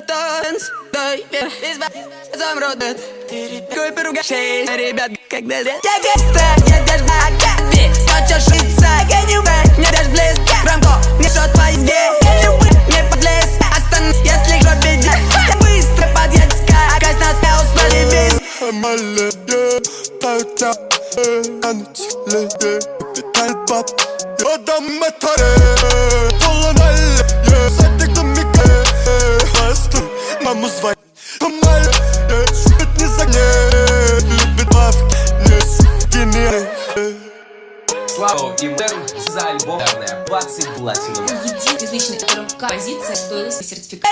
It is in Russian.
танц Дай Купи рука шесть Ребят, когда я геста Я даже агапи Хочешь шиться Я не умею Не даже близко Рамко Не что твои где Не подлез Остан Если жопе Я быстро подъедь Скакать нас не успели без Amalle, yeah, tauta, eh, anıtlı, yeah, Vital bab, adam metare, Olan var, Amal, yeah, Şüphet не загнет, Любит баб, не сукини, Слава Мэрн за альбом «Наверное, 20 платиновых. Которым композиция стоила сертификат.